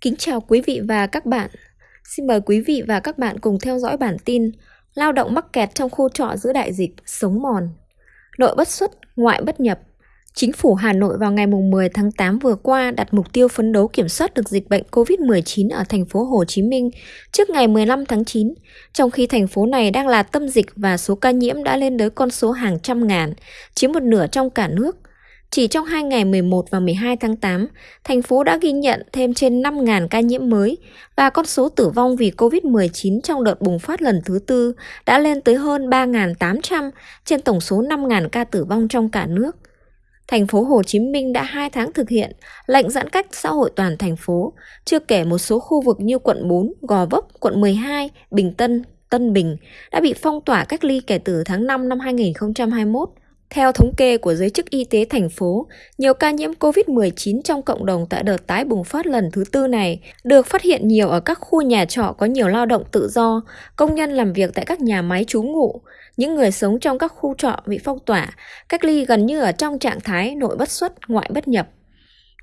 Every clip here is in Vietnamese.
Kính chào quý vị và các bạn. Xin mời quý vị và các bạn cùng theo dõi bản tin Lao động mắc kẹt trong khu trọ giữa đại dịch, sống mòn. Nội bất xuất, ngoại bất nhập. Chính phủ Hà Nội vào ngày 10 tháng 8 vừa qua đặt mục tiêu phấn đấu kiểm soát được dịch bệnh COVID-19 ở thành phố Hồ Chí Minh trước ngày 15 tháng 9, trong khi thành phố này đang là tâm dịch và số ca nhiễm đã lên tới con số hàng trăm ngàn, chiếm một nửa trong cả nước. Chỉ trong hai ngày 11 và 12 tháng 8, thành phố đã ghi nhận thêm trên 5.000 ca nhiễm mới và con số tử vong vì COVID-19 trong đợt bùng phát lần thứ tư đã lên tới hơn 3.800 trên tổng số 5.000 ca tử vong trong cả nước. Thành phố Hồ Chí Minh đã 2 tháng thực hiện lệnh giãn cách xã hội toàn thành phố, chưa kể một số khu vực như quận 4, Gò Vấp, quận 12, Bình Tân, Tân Bình đã bị phong tỏa cách ly kể từ tháng 5 năm 2021. Theo thống kê của giới chức y tế thành phố, nhiều ca nhiễm COVID-19 trong cộng đồng tại đợt tái bùng phát lần thứ tư này được phát hiện nhiều ở các khu nhà trọ có nhiều lao động tự do, công nhân làm việc tại các nhà máy trú ngụ, những người sống trong các khu trọ bị phong tỏa, cách ly gần như ở trong trạng thái nội bất xuất, ngoại bất nhập.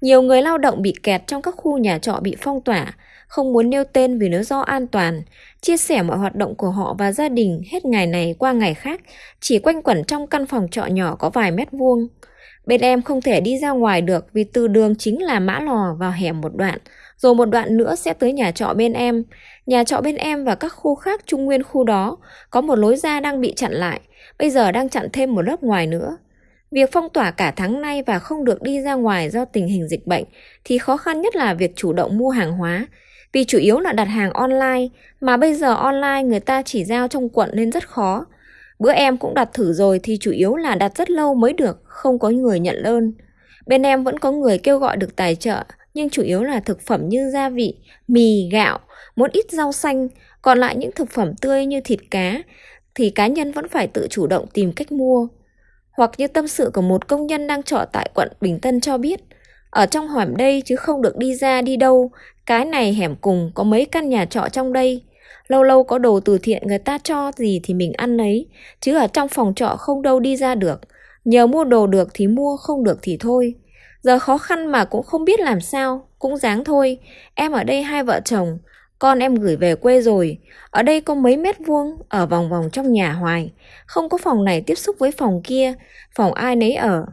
Nhiều người lao động bị kẹt trong các khu nhà trọ bị phong tỏa, không muốn nêu tên vì lý do an toàn, chia sẻ mọi hoạt động của họ và gia đình hết ngày này qua ngày khác, chỉ quanh quẩn trong căn phòng trọ nhỏ có vài mét vuông. Bên em không thể đi ra ngoài được vì từ đường chính là mã lò vào hẻm một đoạn, rồi một đoạn nữa sẽ tới nhà trọ bên em. Nhà trọ bên em và các khu khác trung nguyên khu đó có một lối ra đang bị chặn lại, bây giờ đang chặn thêm một lớp ngoài nữa. Việc phong tỏa cả tháng nay và không được đi ra ngoài do tình hình dịch bệnh thì khó khăn nhất là việc chủ động mua hàng hóa, vì chủ yếu là đặt hàng online, mà bây giờ online người ta chỉ giao trong quận nên rất khó. Bữa em cũng đặt thử rồi thì chủ yếu là đặt rất lâu mới được, không có người nhận đơn. Bên em vẫn có người kêu gọi được tài trợ, nhưng chủ yếu là thực phẩm như gia vị, mì, gạo, một ít rau xanh, còn lại những thực phẩm tươi như thịt cá thì cá nhân vẫn phải tự chủ động tìm cách mua. Hoặc như tâm sự của một công nhân đang trọ tại quận Bình Tân cho biết, ở trong hẻm đây chứ không được đi ra đi đâu, cái này hẻm cùng có mấy căn nhà trọ trong đây. Lâu lâu có đồ từ thiện người ta cho gì thì mình ăn lấy, chứ ở trong phòng trọ không đâu đi ra được. Nhờ mua đồ được thì mua, không được thì thôi. Giờ khó khăn mà cũng không biết làm sao, cũng dáng thôi. Em ở đây hai vợ chồng, con em gửi về quê rồi. Ở đây có mấy mét vuông, ở vòng vòng trong nhà hoài. Không có phòng này tiếp xúc với phòng kia, phòng ai nấy ở.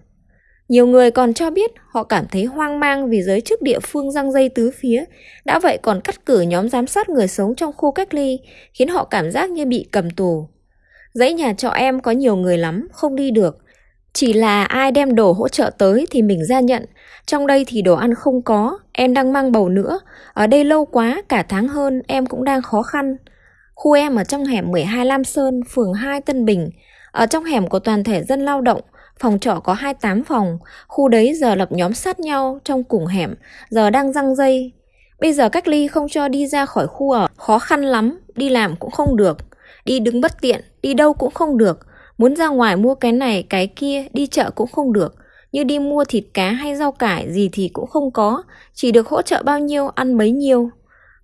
Nhiều người còn cho biết họ cảm thấy hoang mang vì giới chức địa phương răng dây tứ phía, đã vậy còn cắt cử nhóm giám sát người sống trong khu cách ly, khiến họ cảm giác như bị cầm tù. Dãy nhà trọ em có nhiều người lắm, không đi được. Chỉ là ai đem đồ hỗ trợ tới thì mình ra nhận, trong đây thì đồ ăn không có, em đang mang bầu nữa, ở đây lâu quá, cả tháng hơn, em cũng đang khó khăn. Khu em ở trong hẻm 12 Lam Sơn, phường 2 Tân Bình, ở trong hẻm của toàn thể dân lao động, Phòng trọ có 28 phòng, khu đấy giờ lập nhóm sát nhau trong cùng hẻm, giờ đang răng dây. Bây giờ cách ly không cho đi ra khỏi khu ở, khó khăn lắm, đi làm cũng không được. Đi đứng bất tiện, đi đâu cũng không được. Muốn ra ngoài mua cái này, cái kia, đi chợ cũng không được. Như đi mua thịt cá hay rau cải gì thì cũng không có, chỉ được hỗ trợ bao nhiêu ăn bấy nhiêu.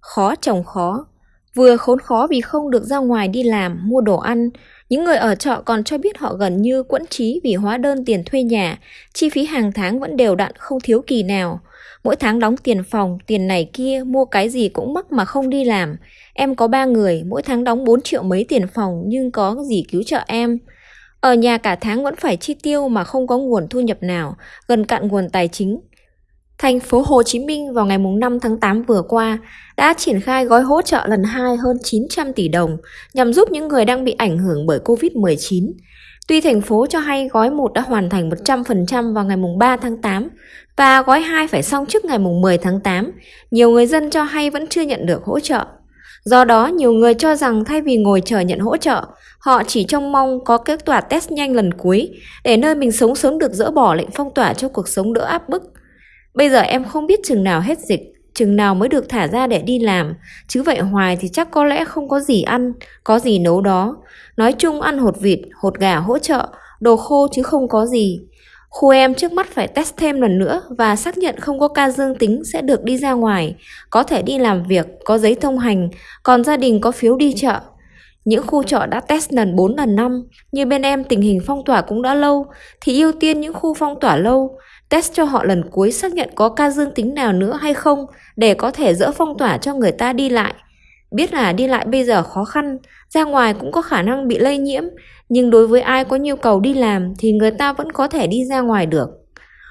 Khó chồng khó, vừa khốn khó vì không được ra ngoài đi làm, mua đồ ăn, những người ở trọ còn cho biết họ gần như quẫn trí vì hóa đơn tiền thuê nhà, chi phí hàng tháng vẫn đều đặn không thiếu kỳ nào. Mỗi tháng đóng tiền phòng, tiền này kia, mua cái gì cũng mắc mà không đi làm. Em có ba người, mỗi tháng đóng 4 triệu mấy tiền phòng nhưng có gì cứu trợ em. Ở nhà cả tháng vẫn phải chi tiêu mà không có nguồn thu nhập nào, gần cạn nguồn tài chính. Thành phố Hồ Chí Minh vào ngày 5 tháng 8 vừa qua đã triển khai gói hỗ trợ lần 2 hơn 900 tỷ đồng nhằm giúp những người đang bị ảnh hưởng bởi Covid-19. Tuy thành phố cho hay gói 1 đã hoàn thành 100% vào ngày 3 tháng 8 và gói 2 phải xong trước ngày 10 tháng 8, nhiều người dân cho hay vẫn chưa nhận được hỗ trợ. Do đó, nhiều người cho rằng thay vì ngồi chờ nhận hỗ trợ, họ chỉ trông mong có kết quả test nhanh lần cuối để nơi mình sống sớm được dỡ bỏ lệnh phong tỏa cho cuộc sống đỡ áp bức. Bây giờ em không biết chừng nào hết dịch, chừng nào mới được thả ra để đi làm, chứ vậy hoài thì chắc có lẽ không có gì ăn, có gì nấu đó. Nói chung ăn hột vịt, hột gà hỗ trợ, đồ khô chứ không có gì. Khu em trước mắt phải test thêm lần nữa và xác nhận không có ca dương tính sẽ được đi ra ngoài, có thể đi làm việc, có giấy thông hành, còn gia đình có phiếu đi chợ. Những khu trọ đã test lần 4 lần 5, như bên em tình hình phong tỏa cũng đã lâu, thì ưu tiên những khu phong tỏa lâu, test cho họ lần cuối xác nhận có ca dương tính nào nữa hay không để có thể dỡ phong tỏa cho người ta đi lại. Biết là đi lại bây giờ khó khăn, ra ngoài cũng có khả năng bị lây nhiễm, nhưng đối với ai có nhu cầu đi làm thì người ta vẫn có thể đi ra ngoài được.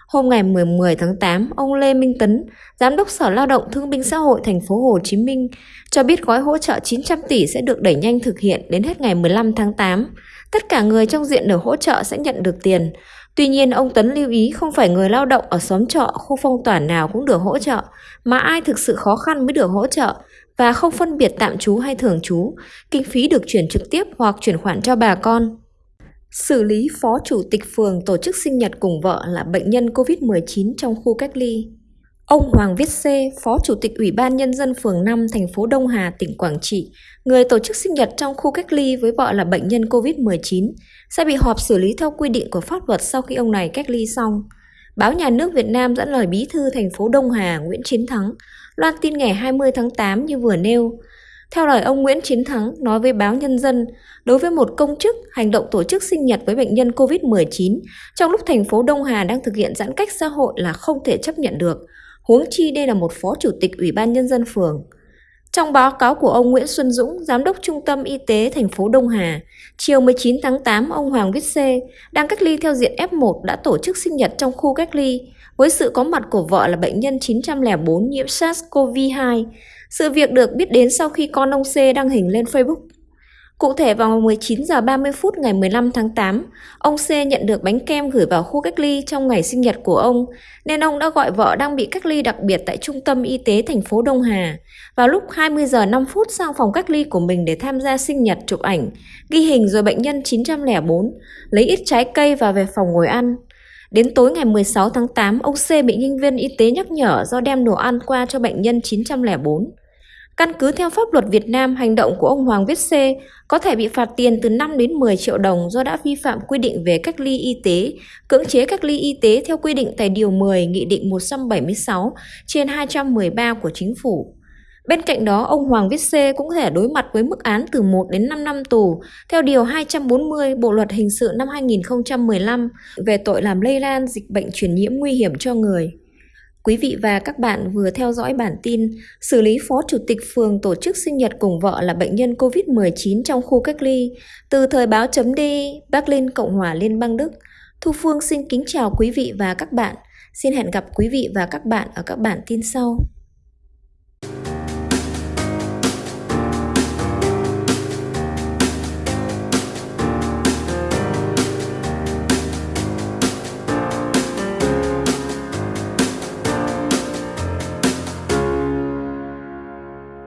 Hôm ngày 10 tháng 8, ông Lê Minh Tấn, Giám đốc Sở Lao động Thương binh Xã hội thành phố Hồ Chí Minh cho biết gói hỗ trợ 900 tỷ sẽ được đẩy nhanh thực hiện đến hết ngày 15 tháng 8. Tất cả người trong diện được hỗ trợ sẽ nhận được tiền. Tuy nhiên, ông Tấn lưu ý không phải người lao động ở xóm trọ, khu phong tỏa nào cũng được hỗ trợ, mà ai thực sự khó khăn mới được hỗ trợ và không phân biệt tạm trú hay thường trú. Kinh phí được chuyển trực tiếp hoặc chuyển khoản cho bà con. Xử lý phó chủ tịch phường tổ chức sinh nhật cùng vợ là bệnh nhân COVID-19 trong khu cách ly. Ông Hoàng Viết C, Phó Chủ tịch Ủy ban Nhân dân phường 5 thành phố Đông Hà, tỉnh Quảng Trị, người tổ chức sinh nhật trong khu cách ly với vợ là bệnh nhân COVID-19, sẽ bị họp xử lý theo quy định của pháp luật sau khi ông này cách ly xong. Báo Nhà nước Việt Nam dẫn lời bí thư thành phố Đông Hà Nguyễn Chiến Thắng, loan tin ngày 20 tháng 8 như vừa nêu. Theo lời ông Nguyễn Chiến Thắng nói với báo Nhân dân, đối với một công chức hành động tổ chức sinh nhật với bệnh nhân COVID-19 trong lúc thành phố Đông Hà đang thực hiện giãn cách xã hội là không thể chấp nhận được, huống chi đây là một phó chủ tịch Ủy ban Nhân dân phường. Trong báo cáo của ông Nguyễn Xuân Dũng, Giám đốc Trung tâm Y tế thành phố Đông Hà, chiều 19 tháng 8, ông Hoàng Viết Xê đang cách ly theo diện F1 đã tổ chức sinh nhật trong khu cách ly với sự có mặt của vợ là bệnh nhân 904 nhiễm SARS-CoV-2. Sự việc được biết đến sau khi con ông C đăng hình lên Facebook. Cụ thể vào 19 giờ 30 phút ngày 15 tháng 8, ông C nhận được bánh kem gửi vào khu cách ly trong ngày sinh nhật của ông, nên ông đã gọi vợ đang bị cách ly đặc biệt tại Trung tâm Y tế thành phố Đông Hà vào lúc 20 giờ 5 phút sang phòng cách ly của mình để tham gia sinh nhật chụp ảnh, ghi hình rồi bệnh nhân 904, lấy ít trái cây và về phòng ngồi ăn. Đến tối ngày 16 tháng 8, ông C bị nhân viên y tế nhắc nhở do đem đồ ăn qua cho bệnh nhân 904. Căn cứ theo pháp luật Việt Nam, hành động của ông Hoàng Viết C có thể bị phạt tiền từ 5 đến 10 triệu đồng do đã vi phạm quy định về cách ly y tế, cưỡng chế cách ly y tế theo quy định tại Điều 10 Nghị định 176 trên 213 của Chính phủ. Bên cạnh đó, ông Hoàng Viết Xê cũng thể đối mặt với mức án từ 1 đến 5 năm tù theo Điều 240 Bộ Luật Hình sự năm 2015 về tội làm lây lan dịch bệnh truyền nhiễm nguy hiểm cho người. Quý vị và các bạn vừa theo dõi bản tin xử lý Phó Chủ tịch phường tổ chức sinh nhật cùng vợ là bệnh nhân COVID-19 trong khu cách ly từ thời báo chấm đi Berlin, Cộng hòa Liên bang Đức. Thu Phương xin kính chào quý vị và các bạn. Xin hẹn gặp quý vị và các bạn ở các bản tin sau.